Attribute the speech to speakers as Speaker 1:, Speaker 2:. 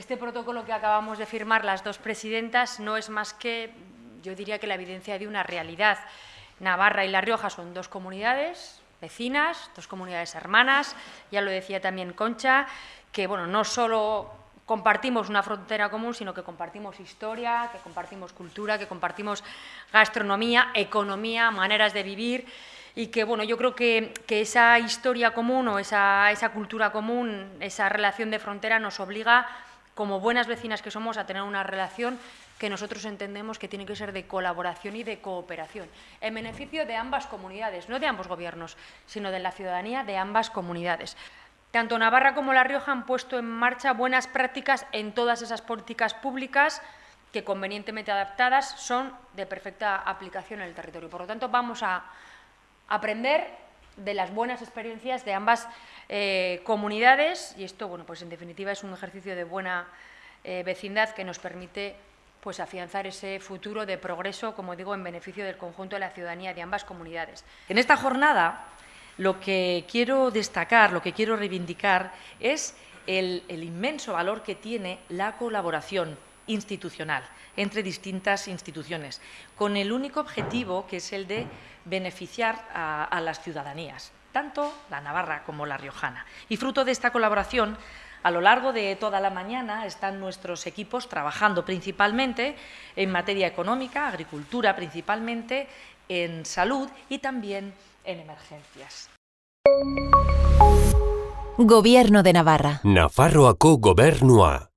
Speaker 1: Este protocolo que acabamos de firmar las dos presidentas no es más que, yo diría que la evidencia de una realidad. Navarra y La Rioja son dos comunidades vecinas, dos comunidades hermanas, ya lo decía también Concha, que bueno, no solo compartimos una frontera común, sino que compartimos historia, que compartimos cultura, que compartimos gastronomía, economía, maneras de vivir y que bueno, yo creo que, esa historia común o esa, esa cultura común, esa relación de frontera nos obliga como buenas vecinas que somos a tener una relación que nosotros entendemos que tiene que ser de colaboración y de cooperación, en beneficio de ambas comunidades, no de ambos gobiernos, sino de la ciudadanía de ambas comunidades. Tanto Navarra como La Rioja han puesto en marcha buenas prácticas en todas esas políticas públicas que convenientemente adaptadas son de perfecta aplicación en el territorio. Por lo tanto, vamos a aprender de las buenas experiencias de ambas eh, comunidades y esto, bueno, pues en definitiva es un ejercicio de buena eh, vecindad que nos permite pues afianzar ese futuro de progreso, como digo, en beneficio del conjunto de la ciudadanía de ambas comunidades.
Speaker 2: En esta jornada lo que quiero destacar, lo que quiero reivindicar es el, el inmenso valor que tiene la colaboración institucional entre distintas instituciones, con el único objetivo que es el de beneficiar a, las ciudadanías, tanto la navarra como la riojana. Y fruto de esta colaboración, a lo largo de toda la mañana están nuestros equipos trabajando principalmente en materia económica, agricultura principalmente, en salud y también en emergencias.
Speaker 3: Gobierno de Navarra.
Speaker 4: Nafarroako gobernua.